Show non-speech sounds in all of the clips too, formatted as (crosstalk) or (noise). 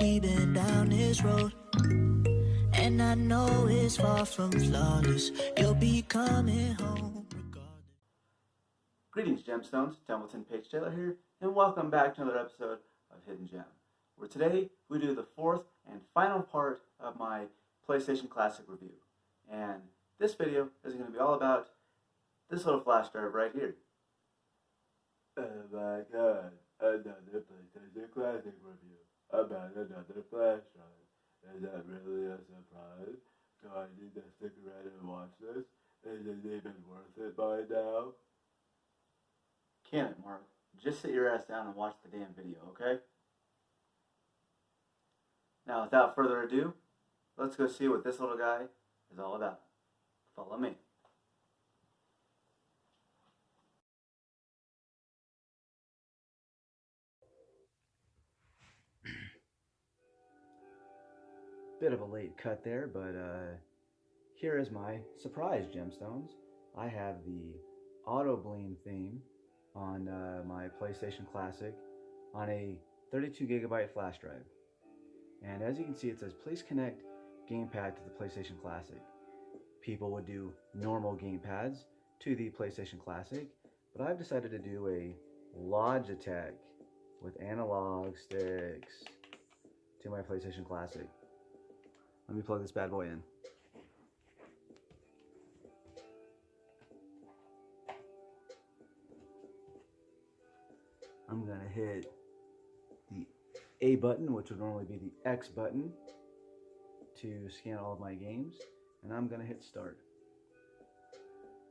we've been down this road. And I know it's far from flawless. You'll be coming home regardless. Greetings, Gemstones. Templeton Page Taylor here, and welcome back to another episode of Hidden Gem, where today we do the fourth and final part of my PlayStation Classic review. And this video is going to be all about this little flash drive right here. Oh my god, another PlayStation Classic review about another flash drive. Is that really a surprise? Do I need to stick around and watch this? Is it even worth it by now? Can it, Mark? Just sit your ass down and watch the damn video, okay? Now, without further ado, let's go see what this little guy is all about. Follow me. Bit of a late cut there, but uh, here is my surprise gemstones. I have the Auto theme on uh, my PlayStation Classic on a 32 gigabyte flash drive. And as you can see, it says please connect gamepad to the PlayStation Classic. People would do normal gamepads to the PlayStation Classic, but I've decided to do a Logitech with analog sticks to my PlayStation Classic. Let me plug this bad boy in. I'm gonna hit the A button, which would normally be the X button, to scan all of my games, and I'm gonna hit start.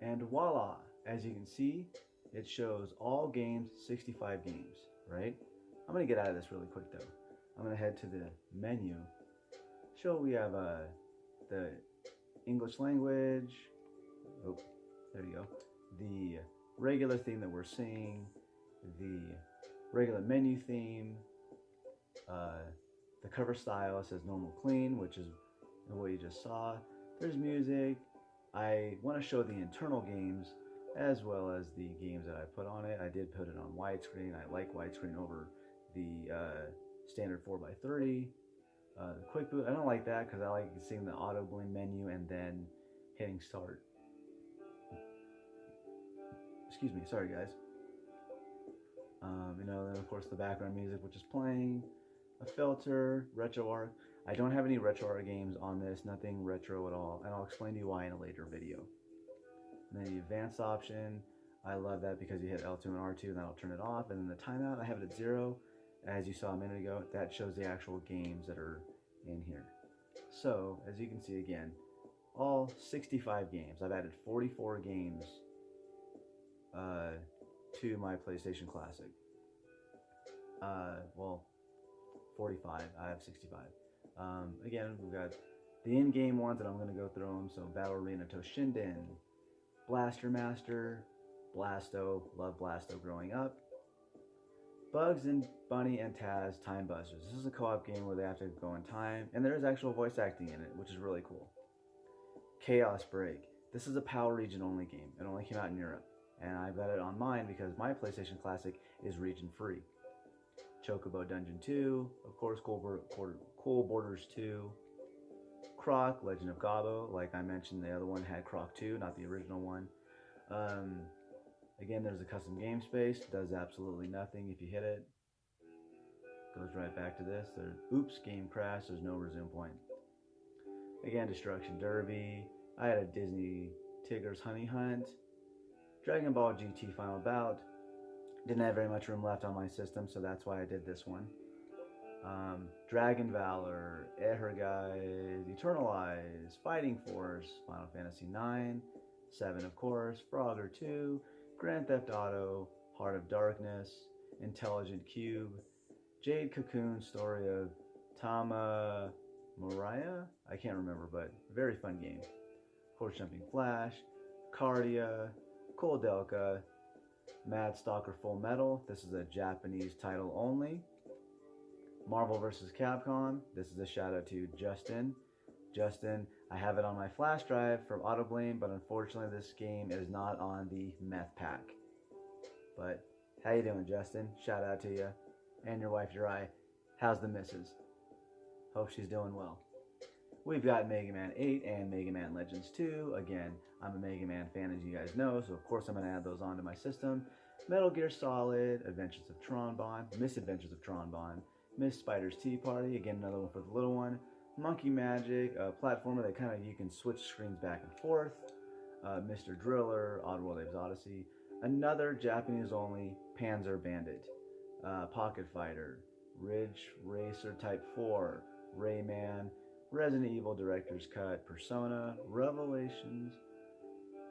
And voila, as you can see, it shows all games, 65 games, right? I'm gonna get out of this really quick though. I'm gonna head to the menu. Show we have uh, the English language. Oh, there you go. The regular theme that we're seeing, the regular menu theme, uh, the cover style says normal clean, which is what you just saw. There's music. I want to show the internal games as well as the games that I put on it. I did put it on widescreen. I like widescreen over the uh, standard 4x30. Uh, quick boot, I don't like that because I like seeing the auto bleem menu and then hitting start. Excuse me, sorry guys. Um, you know, then of course the background music which is playing, a filter, RetroArch. I don't have any RetroArch games on this, nothing retro at all, and I'll explain to you why in a later video. And then the advanced option, I love that because you hit L2 and R2 and that'll turn it off. And then the timeout, I have it at zero. As you saw a minute ago, that shows the actual games that are in here. So, as you can see again, all 65 games. I've added 44 games uh, to my PlayStation Classic. Uh, well, 45. I have 65. Um, again, we've got the in-game ones that I'm going to go through them. So Battle Arena Toshinden, Blaster Master, Blasto, love Blasto growing up. Bugs and Bunny and Taz Time Busters. This is a co-op game where they have to go in time, and there is actual voice acting in it, which is really cool. Chaos Break. This is a PAL region only game. It only came out in Europe, and I got it on mine because my PlayStation Classic is region free. Chocobo Dungeon 2, of course, Cool, cool Boarders 2, Croc, Legend of Gabo, like I mentioned, the other one had Croc 2, not the original one. Um, again, there's a custom game space, does absolutely nothing if you hit it. Goes right back to this. There, oops, game crash, there's no resume point. Again, Destruction Derby. I had a Disney Tigger's Honey Hunt. Dragon Ball GT Final Bout. Didn't have very much room left on my system, so that's why I did this one. Um, Dragon Valor, Ehrgeiz, Eternal Eyes, Fighting Force, Final Fantasy IX, 7 of course, Frogger 2, Grand Theft Auto, Heart of Darkness, Intelligent Qube, Jade Cocoon, Story of Tama Mariah? I can't remember, but very fun game. Horse Jumping Flash, Cardia, Delka, Mad Stalker Full Metal. This is a Japanese title only. Marvel vs. Capcom. This is a shout out to Justin. Justin, I have it on my flash drive from AutoBleem, but unfortunately this game is not on the meth pack. But how you doing, Justin? Shout out to you and your wife Uri. How's the missus? Hope she's doing well. We've got Mega Man 8 and Mega Man Legends 2. Again, I'm a Mega Man fan, as you guys know, so of course I'm going to add those onto my system. Metal Gear Solid, Adventures of Tron Bonne, Misadventures of Tron Bonne, Miss Spider's Tea Party, again another one for the little one. Monkey Magic, a platformer that kind of you can switch screens back and forth. Uh, Mr. Driller, Oddworld Abe's Odyssey. Another Japanese only Panzer Bandit, uh, Pocket Fighter, Ridge Racer Type 4, Rayman, Resident Evil Director's Cut, Persona, Revelations.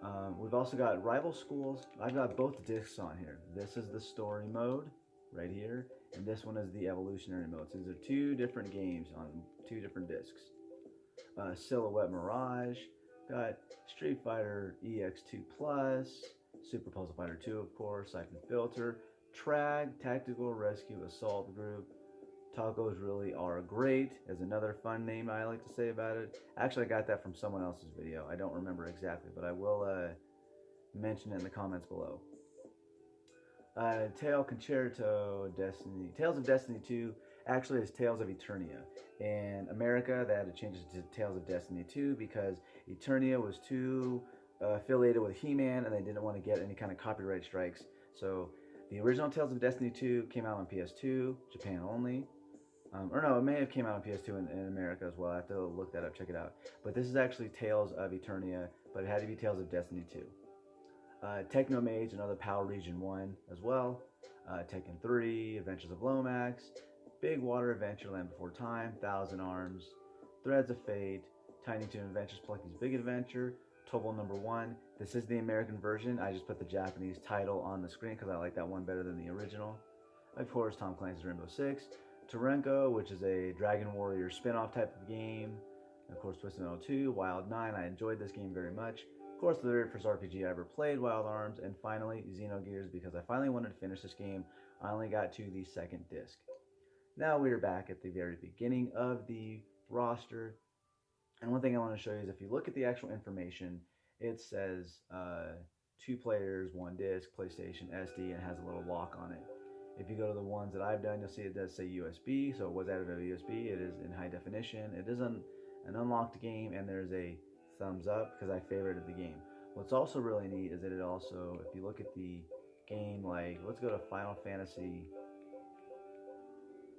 Um, we've also got Rival Schools. I've got both discs on here. This is the story mode right here, and this one is the evolutionary mode. So these are two different games on two different discs. Uh, Silhouette Mirage, got Street Fighter EX2 Plus, Super Puzzle Fighter 2, of course, Syphon Filter, Trag, Tactical Rescue Assault Group, Tacos really are great is another fun name I like to say about it. Actually, I got that from someone else's video. I don't remember exactly, but I will uh, mention it in the comments below. Uh, Tail Concerto Destiny. Tales of Destiny 2 actually is Tales of Eternia. In America, that it to Tales of Destiny 2 because Eternia was too uh, affiliated with He-Man and they didn't want to get any kind of copyright strikes. So the original Tales of Destiny 2 came out on PS2, Japan only. Um, or no, it may have came out on PS2 in, in, America as well. I have to look that up, check it out. But this is actually Tales of Eternia, but it had to be Tales of Destiny 2. Uh, Techno Mage, another PAL Region 1 as well. Uh, Tekken 3, Adventures of Lomax, Big Water Adventure Land Before Time, Thousand Arms, Threads of Fate, Tiny Toon Adventures Plucky's Big Adventure, Tobal Number 1. This is the American version. I just put the Japanese title on the screen because I like that one better than the original. Of course, Tom Clancy's Rainbow Six, Torneko, which is a Dragon Warrior spin-off type of game. Of course, Twisted Metal 2, Wild 9. I enjoyed this game very much. Of course, the very first RPG I ever played, Wild Arms, and finally Xenogears because I finally wanted to finish this game. I only got to the second disc. Now we are back at the very beginning of the roster. And one thing I want to show you is if you look at the actual information, it says uh, two players, one disc, PlayStation, SD, and has a little lock on it. If you go to the ones that I've done, you'll see it does say USB. So it was added to USB. It is in high definition. It is an, an unlocked game, and there's a thumbs up because I favorited the game. What's also really neat is that it also, if you look at the game, like let's go to Final Fantasy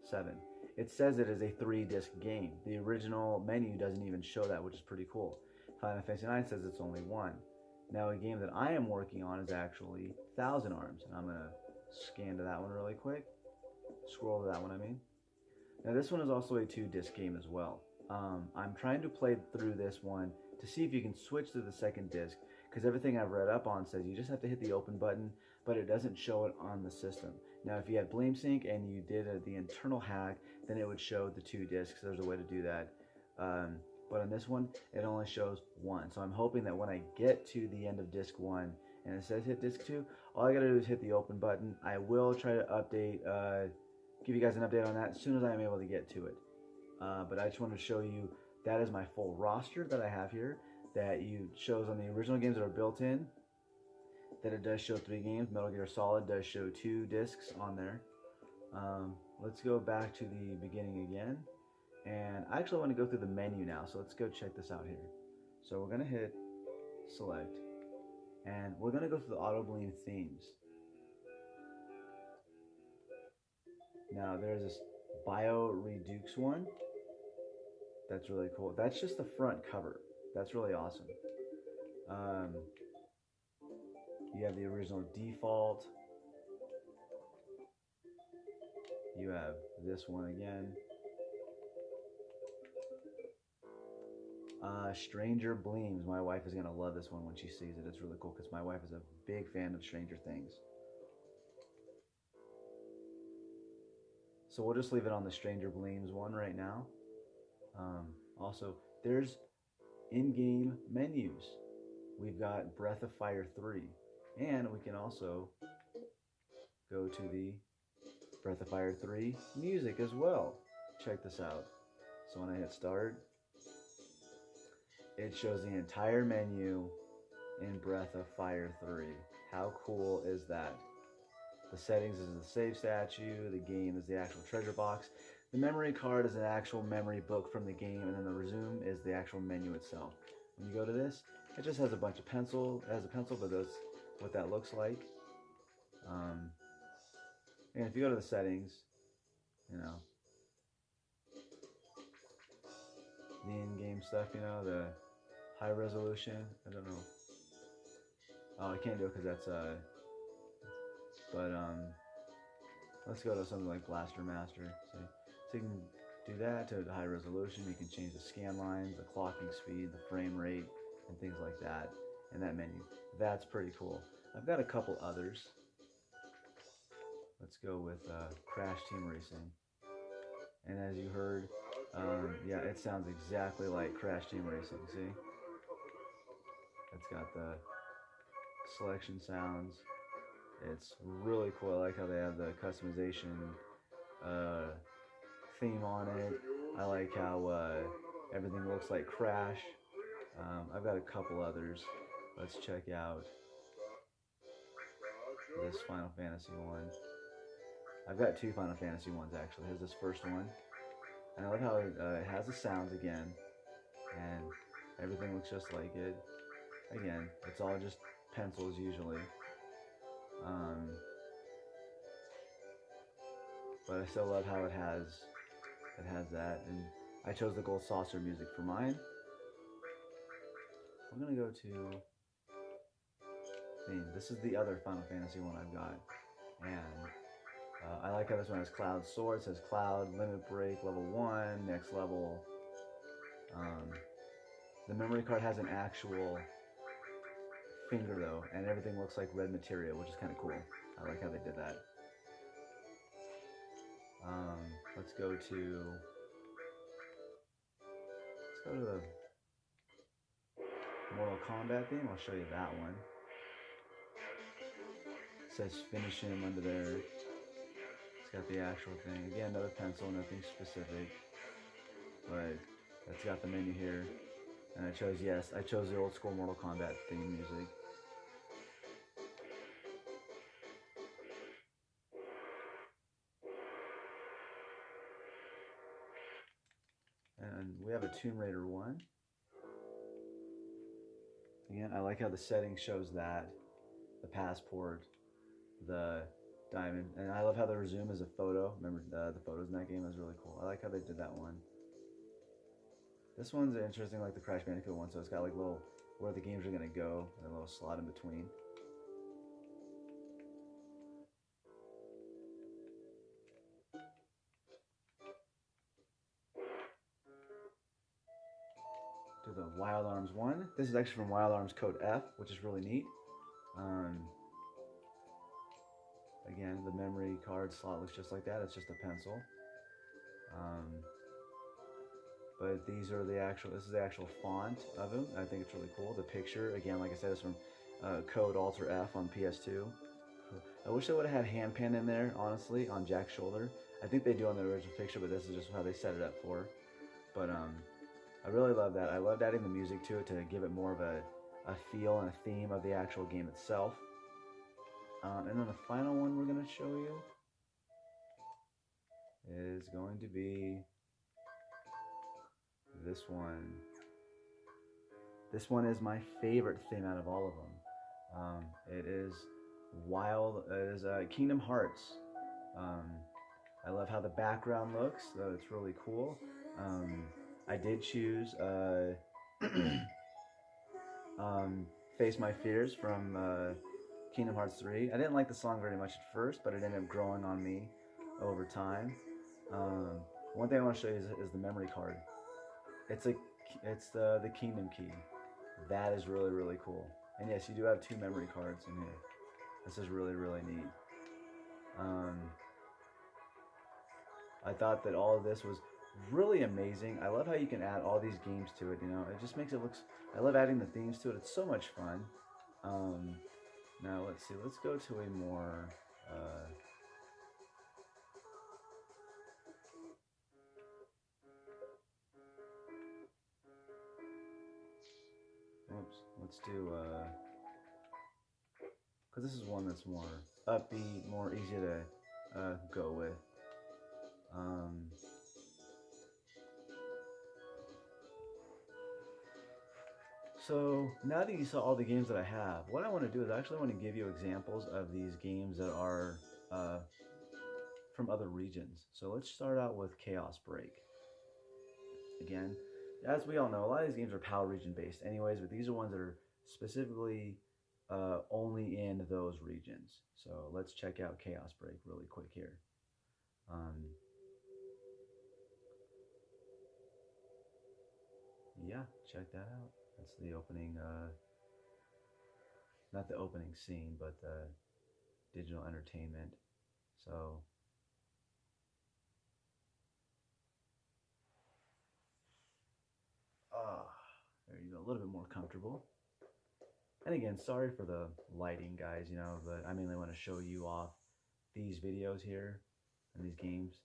7. It says it is a three disc game. The original menu doesn't even show that, which is pretty cool. Final Fantasy 9 says it's only one. Now, a game that I am working on is actually Thousand Arms, and I'm to scan to that one really quick. Scroll to that one, I mean. Now this one is also a two disc game as well. Um, I'm trying to play through this one to see if you can switch to the second disc because everything I've read up on says you just have to hit the open button, but it doesn't show it on the system. Now, if you had BleemSync and you did a, the internal hack, then it would show the two discs. There's a way to do that. Um, but on this one, it only shows one. So I'm hoping that when I get to the end of disc one and it says hit disc two, all I gotta do is hit the open button. I will try to update, uh, give you guys an update on that as soon as I'm able to get to it. Uh, but I just want to show you that is my full roster that I have here that you shows on the original games that are built in. That it does show three games. Metal Gear Solid does show two discs on there. Um, let's go back to the beginning again. And I actually want to go through the menu now, so let's go check this out here. So we're going to hit select and we're going to go through the auto themes. Now there's this Bio Redux one. That's really cool. That's just the front cover. That's really awesome. Um, you have the original default. You have this one again. Uh, Stranger Bleems. My wife is gonna love this one when she sees it. It's really cool because my wife is a big fan of Stranger Things. So we'll just leave it on the Stranger Bleems one right now. Um, also, there's in-game menus. We've got Breath of Fire 3. And we can also go to the Breath of Fire 3 music as well. Check this out. So when I hit start, it shows the entire menu in Breath of Fire 3. How cool is that? The settings is the save statue, the game is the actual treasure box. The memory card is an actual memory book from the game, and then the resume is the actual menu itself. When you go to this, it just has a bunch of pencil. It has a pencil, but that's what that looks like. Um, and if you go to the settings, you know, the in-game stuff, you know, the high resolution. I don't know. Oh, I can't do it because that's uh. But um, let's go to something like Blaster Master. So you can do that to the high resolution. You can change the scan lines, the clocking speed, the frame rate, and things like that in that menu. That's pretty cool. I've got a couple others. Let's go with uh, Crash Team Racing. And as you heard, um, yeah, it sounds exactly like Crash Team Racing. See? It's got the selection sounds. It's really cool. I like how they have the customization uh, theme on it. I like how uh, everything looks like Crash. Um, I've got a couple others. Let's check out this Final Fantasy one. I've got two Final Fantasy ones actually. Here's this first one. And I love how it, uh, it has the sounds again. And everything looks just like it. Again, it's all just pencils usually. Um, but I still love how it has it has that. And I chose the gold saucer music for mine. I'm gonna go to. This is the other Final Fantasy one I've got. And uh, I like how this one has Cloud Sword. It says Cloud, Limit Break, level 1, next level. Um, the memory card has an actual finger though, and everything looks like red material, which is kind of cool. I like how they did that. Um, let's go to let's go to the Mortal Kombat theme. I'll show you that one. It says finish him under there. It's got the actual thing. Again, another pencil, nothing specific. But it's got the menu here. And I chose, yes, I chose the old school Mortal Kombat theme music. Tomb Raider one. Again, I like how the setting shows that. The passport, the diamond. And I love how the resume is a photo. Remember uh, the photos in that game? That was really cool. I like how they did that one. This one's interesting like the Crash Bandicoot one, so it's got like little where the games are gonna go and a little slot in between. Wild Arms one. This is actually from Wild Arms Code F, which is really neat. Um, again, the memory card slot looks just like that. It's just a pencil. Um, but these are the actual this is the actual font of them i think it's really cool the picture again like i said is from uh, code alter f on ps2 i wish they would have had hand Hanpan in there honestly on jack's shoulder i think they do on the original picture but this is just how they set it up for but um i really love that i loved adding the music to it to give it more of a, a feel and a theme of the actual game itself um, and then the final one we're going to show you is going to be this one. This one is my favorite theme out of all of them. Um, it is wild. It is uh, Kingdom Hearts. Um, I love how the background looks. So it's really cool. Um, I did choose uh, (clears throat) um, "Face My Fears" from uh, Kingdom Hearts 3. I didn't like the song very much at first, but it ended up growing on me over time. Um, one thing I want to show you is, is the memory card. It's a it's the the kingdom key. That is really really cool. And yes, you do have two memory cards in here. This is really really neat. Um, I thought that all of this was really amazing. I love how you can add all these games to it. You know, it just makes it looks. I love adding the themes to it. It's so much fun. Um, now let's see. Let's go to a more. Uh, Oops. Let's do, uh, because this is one that's more upbeat, more easy to uh, go with. Um, So now that you saw all the games that I have, what I want to do is I actually want to give you examples of these games that are uh, from other regions. So let's start out with Chaos Break. Again, as we all know, a lot of these games are PAL region based anyways, but these are ones that are specifically uh, only in those regions. So let's check out Chaos Break really quick here. Um, yeah, check that out. The opening, uh, not the opening scene, but the digital entertainment. So, ah, there you go, a little bit more comfortable. And again, sorry for the lighting, guys, you know, but I mainly want to show you off these videos here and these games.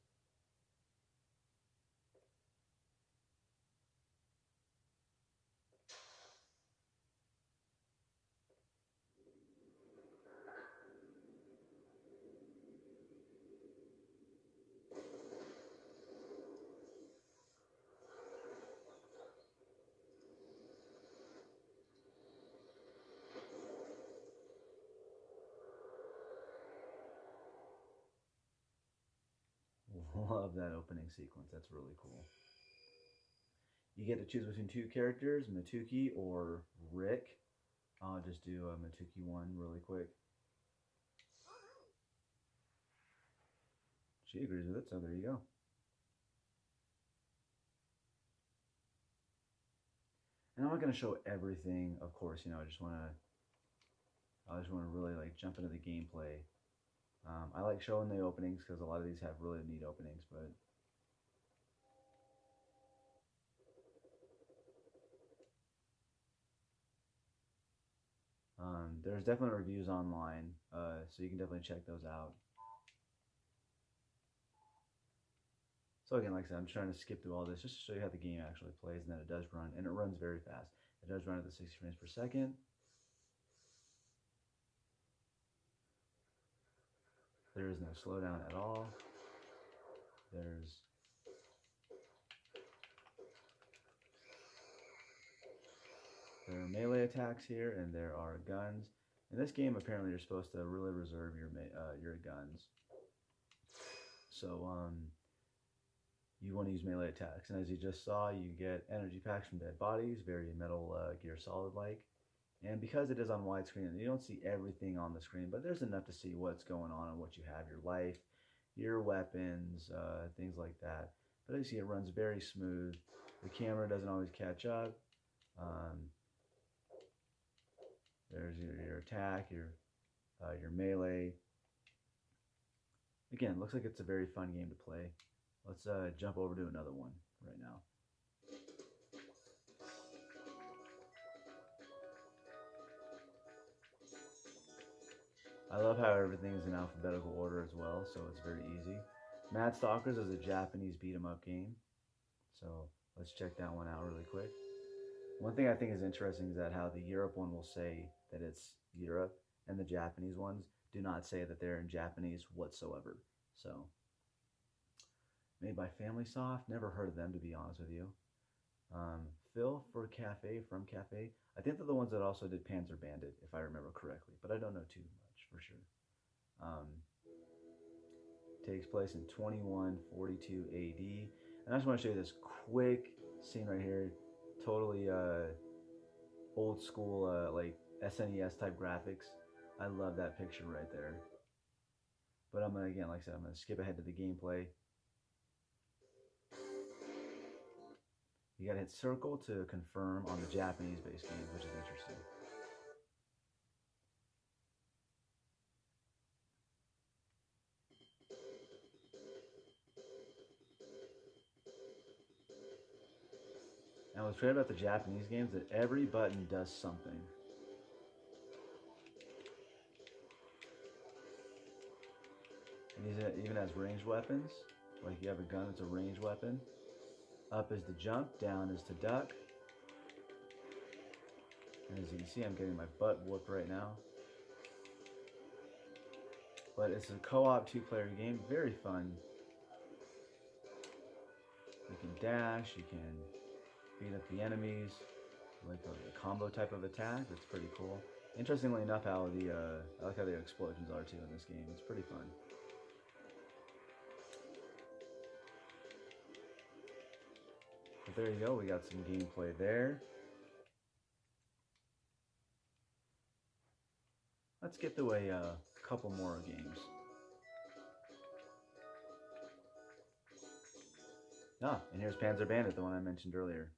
Love that opening sequence. That's really cool. You get to choose between two characters, Matuki or Rick. I'll just do a Matuki one really quick. She agrees with it, so there you go. And I'm not going to show everything, of course, you know, I just want to, I just want to really like jump into the gameplay um, I like showing the openings because a lot of these have really neat openings, but um, there's definitely reviews online, uh, so you can definitely check those out. So again, like I said, I'm trying to skip through all this just to show you how the game actually plays and that it does run, and it runs very fast. It does run at the 60 frames per second. There is no slowdown at all. There's there are melee attacks here, and there are guns. In this game, apparently, you're supposed to really reserve your uh, your guns. So um, you want to use melee attacks, and as you just saw, you get energy packs from dead bodies, very Metal uh, Gear Solid like. And because it is on widescreen, you don't see everything on the screen, but there's enough to see what's going on and what you have, your life, your weapons, uh, things like that. But as you see, it runs very smooth. The camera doesn't always catch up. Um, there's your, your attack, your uh, your melee. Again, looks like it's a very fun game to play. Let's uh, jump over to another one right now. I love how everything is in alphabetical order as well, so it's very easy. Mad Stalkers is a Japanese beat 'em up game, so let's check that one out really quick. One thing I think is interesting is that how the Europe one will say that it's Europe, and the Japanese ones do not say that they're in Japanese whatsoever. So, made by FamilySoft, never heard of them to be honest with you. Um, Phil for Cafe from Cafe, I think they're the ones that also did Panzer Bandit, if I remember correctly, but I don't know too much for sure. Um, takes place in 2142 AD. And I just want to show you this quick scene right here. Totally uh, old school, uh, like SNES type graphics. I love that picture right there. But I'm to, again, like I said, I'm to skip ahead to the gameplay. You got to hit circle to confirm on the Japanese based games, which is interesting. Now, what's great about the Japanese games that every button does something. Even has ranged weapons. Like you have a gun, it's a ranged weapon. Up is to jump, down is to duck. And as you can see, I'm getting my butt whooped right now. But it's a co-op two-player game, very fun. You can dash, you can beat up the enemies, like a combo type of attack. That's pretty cool. Interestingly enough, how the uh, I like how the explosions are too in this game. It's pretty fun. There you go. We got some gameplay there. Let's get through a uh, couple more games. Ah, and here's Panzer Bandit, the one I mentioned earlier.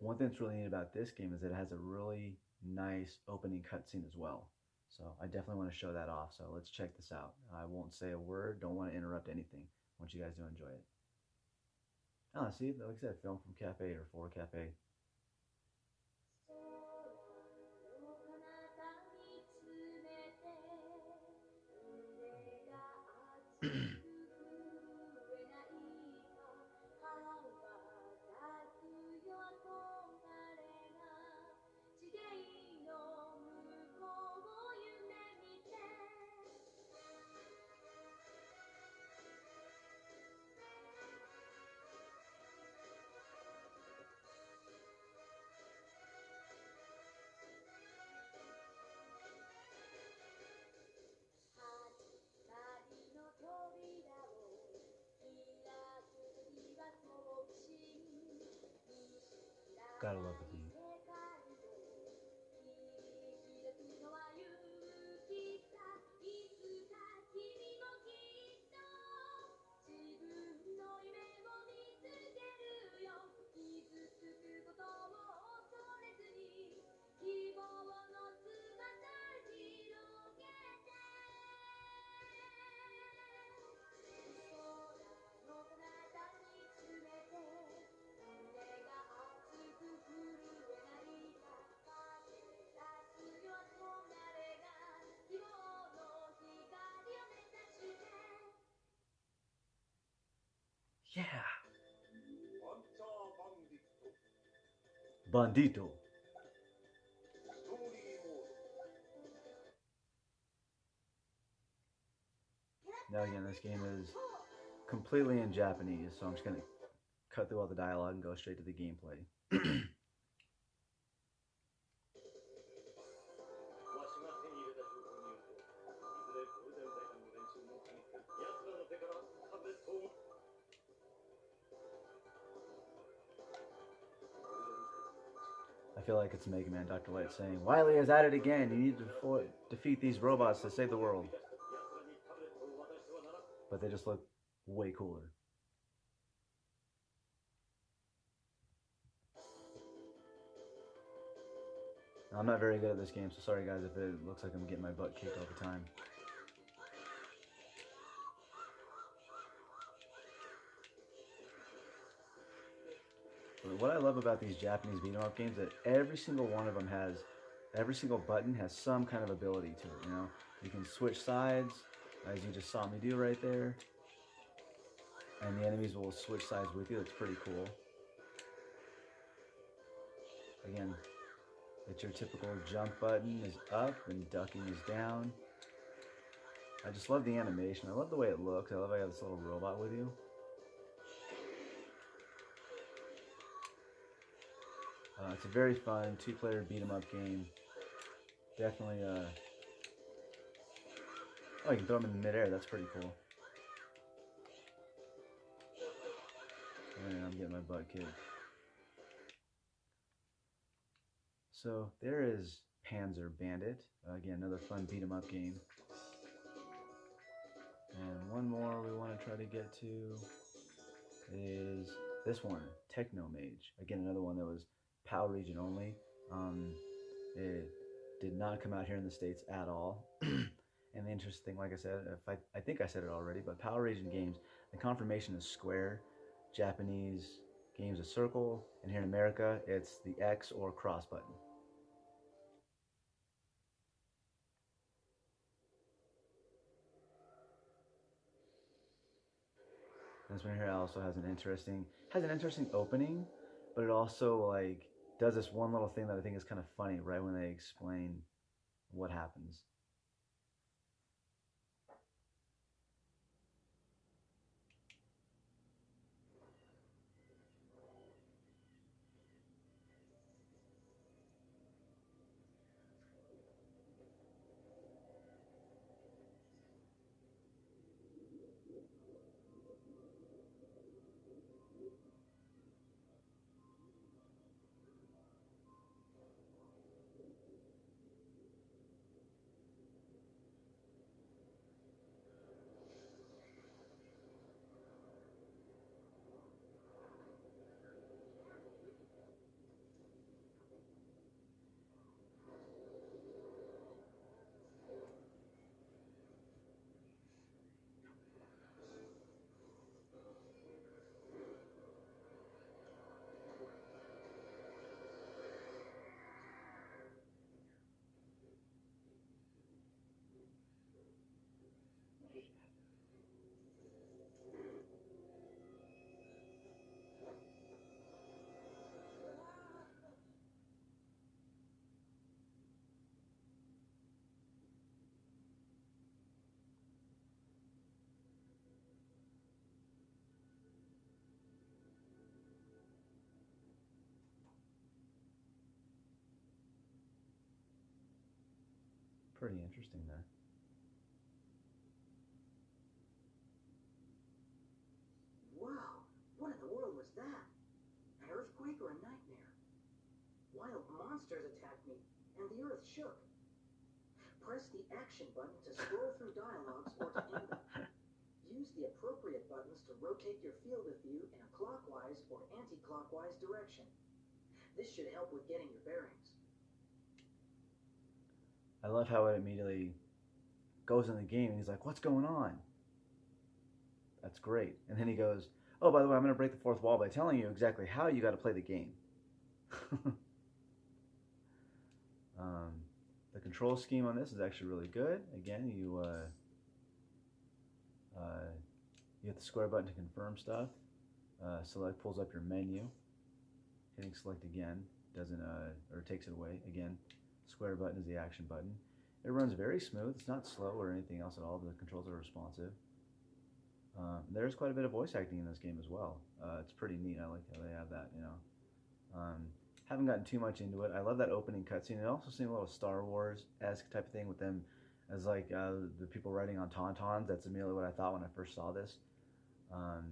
One thing that's really neat about this game is that it has a really nice opening cutscene as well. So I definitely want to show that off. So let's check this out. I won't say a word. Don't want to interrupt anything. I want you guys to enjoy it. Ah, see, like I said, film from Cafe or for Cafe. Gotta love the Yeah. Bandito. Now again, this game is completely in Japanese, so I'm just gonna cut through all the dialogue and go straight to the gameplay. (clears throat) it's Mega Man Dr. Light saying, Wily is at it again. You need to defeat these robots to save the world. But they just look way cooler. I'm not very good at this game, so sorry guys if it looks like I'm getting my butt kicked all the time. But what I love about these Japanese beat 'em up games is that every single one of them has, every single button has some kind of ability to it. You know, you can switch sides, as you just saw me do right there, and the enemies will switch sides with you. That's pretty cool. Again, it's your typical jump button is up and ducking is down. I just love the animation. I love the way it looks. I love how you have this little robot with you. Uh, it's a very fun two-player beat 'em up game. Definitely. Uh... Oh, you can throw them in the midair. That's pretty cool. And I'm getting my butt kicked. So there is Panzer Bandit. Uh, again, another fun beat 'em up game. And one more we want to try to get to is this one, Techno Mage. Again, another one that was PAL region only. Um, it did not come out here in the States at all. (clears throat) and the interesting thing, like I said, if I, I think I said it already, but PAL region games, the confirmation is square. Japanese games a circle. And here in America, it's the X or cross button. This one here also has an interesting has an interesting opening, but it also like does this one little thing that I think is kind of funny right when they explain what happens. Pretty interesting there. Wow, what in the world was that? An earthquake or a nightmare? Wild monsters attacked me, and the earth shook. Press the action button to scroll through dialogues or to end them. Use the appropriate buttons to rotate your field of view in a clockwise or anti-clockwise direction. This should help with getting your bearings. I love how it immediately goes in the game and he's like, What's going on? That's great. And then he goes, Oh, by the way, I'm going to break the fourth wall by telling you exactly how you got to play the game. (laughs) um, the control scheme on this is actually really good. Again, you uh, uh, you hit the square button to confirm stuff. Uh, select pulls up your menu. Hitting select again doesn't uh, or takes it away. Again, square button is the action button. It runs very smooth. It's not slow or anything else at all. The controls are responsive. Um, there's quite a bit of voice acting in this game as well. Uh, it's pretty neat. I like how they have that. You know, um, haven't gotten too much into it. I love that opening cutscene. It also seemed a little Star Wars esque type of thing with them as like uh, the people riding on tauntauns. That's immediately what I thought when I first saw this. Um,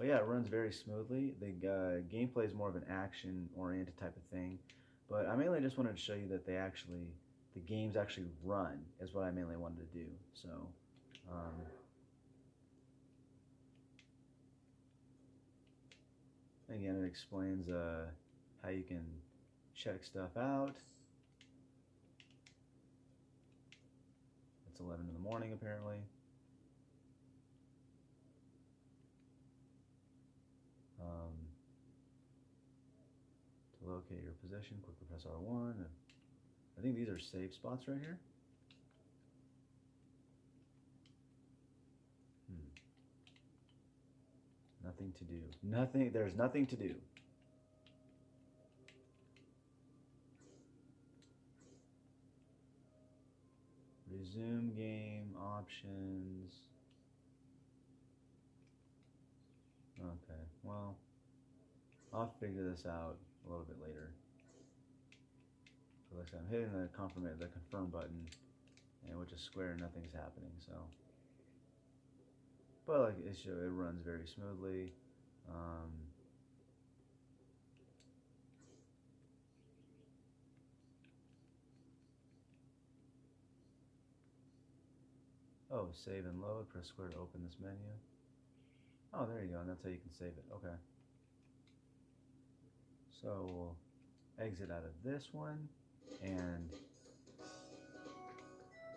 but yeah, it runs very smoothly. The uh, gameplay is more of an action-oriented type of thing. But I mainly just wanted to show you that they actually, the games actually run, is what I mainly wanted to do. So, um, again, it explains uh, how you can check stuff out. It's 11 in the morning, apparently. Locate your position, quickly press R1. I think these are save spots right here. Hmm. Nothing to do. Nothing. There's nothing to do. Resume game options. Okay, well, I'll figure this out a little bit later. So like I said, I'm hitting the confirm the confirm button, and which is square, nothing's happening. So, but like it show, it runs very smoothly. Um, oh, save and load. Press square to open this menu. Oh, there you go, and that's how you can save it. Okay. So we'll exit out of this one, and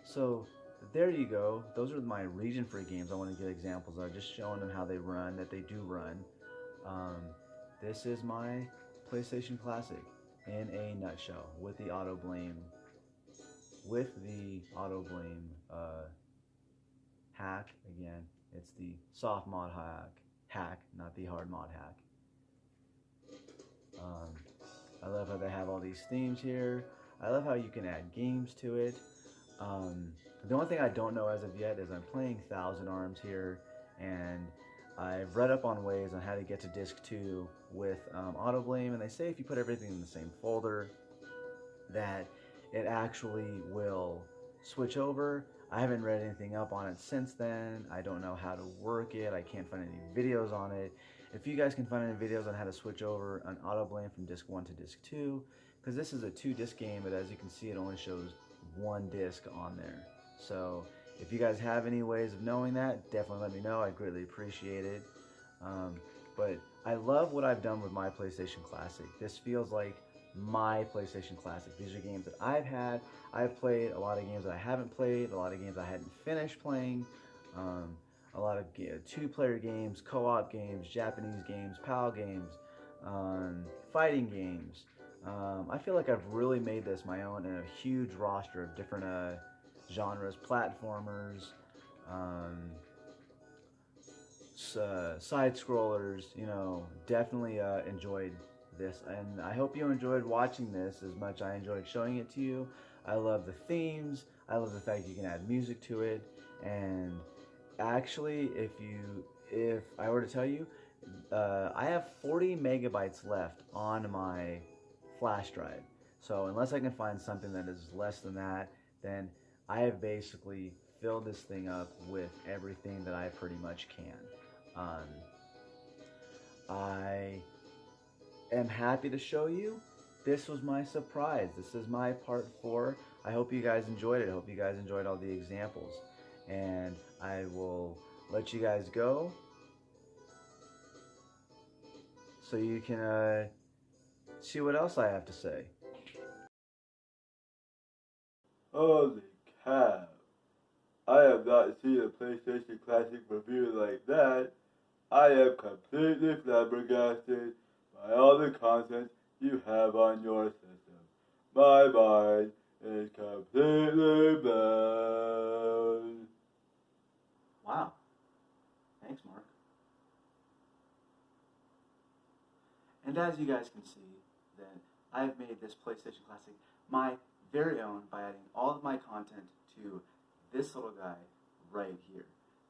so there you go. Those are my region-free games. I want to get examples of, just showing them how they run, that they do run. Um, this is my PlayStation Classic in a nutshell, with the AutoBleem, with the AutoBleem uh, hack again it's the soft mod hack, hack, not the hard mod hack. Um, I love how they have all these themes here. I love how you can add games to it. Um, the only thing I don't know as of yet is I'm playing Thousand Arms here, and I've read up on ways on how to get to disc 2 with um, AutoBleem, and they say if you put everything in the same folder, that it actually will switch over I haven't read anything up on it since then. I don't know how to work it. I can't find any videos on it. If you guys can find any videos on how to switch over an AutoBleem from disc 1 to disc 2, because this is a two disc game, but as you can see, it only shows one disc on there. So if you guys have any ways of knowing that, definitely let me know. I greatly appreciate it. Um, but I love what I've done with my PlayStation Classic. This feels like my PlayStation Classic. These are games that I've had. I've played a lot of games that I haven't played, a lot of games I hadn't finished playing, um, a lot of two-player games, co-op games, Japanese games, PAL games, um, fighting games. Um, I feel like I've really made this my own in a huge roster of different uh, genres, platformers, um, uh, side scrollers. You know, definitely uh, enjoyed this, and I hope you enjoyed watching this as much I enjoyed showing it to you. I love the themes. I love the fact you can add music to it, and actually, if you, if I were to tell you, uh, I have 40 megabytes left on my flash drive. So unless I can find something that is less than that, then I have basically filled this thing up with everything that I pretty much can. Um, I am happy to show you. This was my surprise. This is my part four. I hope you guys enjoyed it. I hope you guys enjoyed all the examples. And I will let you guys go so you can uh, see what else I have to say. Holy cow. I have not seen a PlayStation Classic review like that. I am completely flabbergasted by all the content you have on your system. My mind is completely blown. Wow. Thanks, Mark. And as you guys can see, that I've made this PlayStation Classic my very own by adding all of my content to this little guy right here.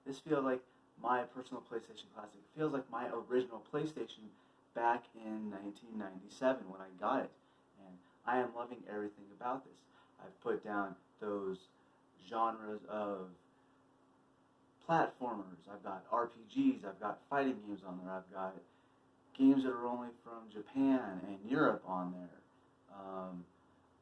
This feels like my personal PlayStation Classic. It feels like my original PlayStation back in 1997 when I got it. And I am loving everything about this. I've put down those genres of platformers. I've got RPGs. I've got fighting games on there. I've got games that are only from Japan and Europe on there. Um,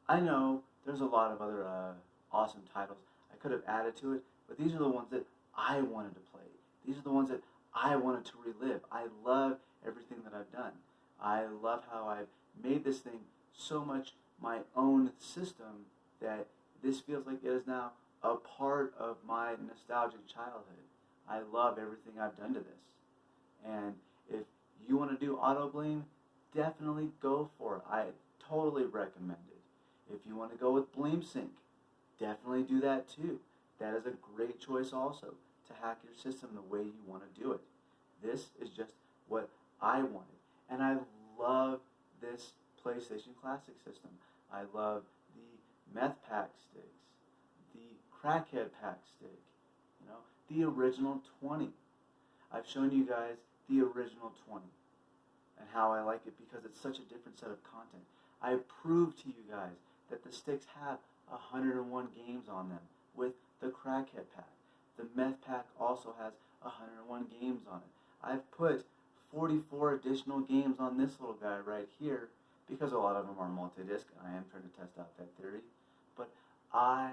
I know there's a lot of other uh, awesome titles I could have added to it, but these are the ones that I wanted to play. These are the ones that I wanted to relive. I love everything that I've done. I love how I've made this thing so much my own system that this feels like it is now a part of my nostalgic childhood. I love everything I've done to this. And if you want to do AutoBleem, definitely go for it. I totally recommend it. If you want to go with BleemSync, definitely do that too. That is a great choice also to hack your system the way you want to do it. This is just what I wanted. And I love this PlayStation Classic system. I love the meth pack sticks, crackhead pack stick, you know, the original 20. I've shown you guys the original 20 and how I like it because it's such a different set of content. I proved to you guys that the sticks have 101 games on them with the crackhead pack. The meth pack also has 101 games on it. I've put 44 additional games on this little guy right here because a lot of them are multi-disc and I am trying to test out that theory. But I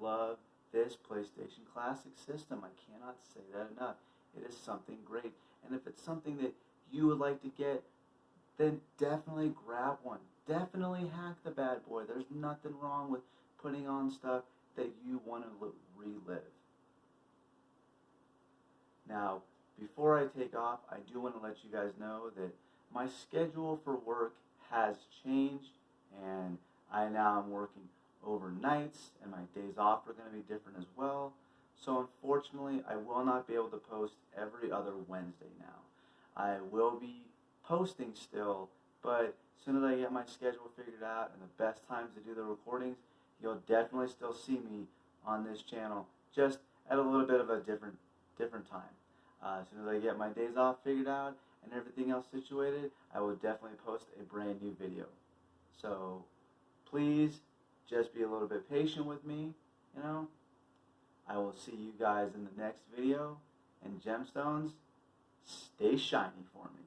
love this PlayStation Classic system. I cannot say that enough. It is something great. And if it's something that you would like to get, then definitely grab one. Definitely hack the bad boy. There's nothing wrong with putting on stuff that you want to relive. Now, before I take off, I do want to let you guys know that my schedule for work has changed and I now am working overnights and my days off are going to be different as well. So unfortunately, I will not be able to post every other Wednesday now. I will be posting still, but as soon as I get my schedule figured out and the best times to do the recordings, you'll definitely still see me on this channel, just at a little bit of a different different time. Uh, as soon as I get my days off figured out and everything else situated, I will definitely post a brand new video. So please just be a little bit patient with me, you know. I will see you guys in the next video. And gemstones, stay shiny for me.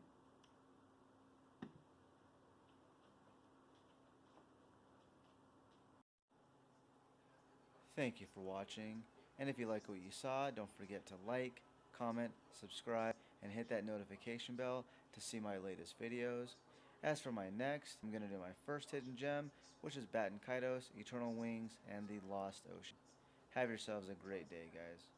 Thank you for watching. And if you like what you saw, don't forget to like, comment, subscribe, and hit that notification bell to see my latest videos. As for my next, I'm going to do my first hidden gem, which is Baten Kaitos, Eternal Wings, and the Lost Ocean. Have yourselves a great day, guys.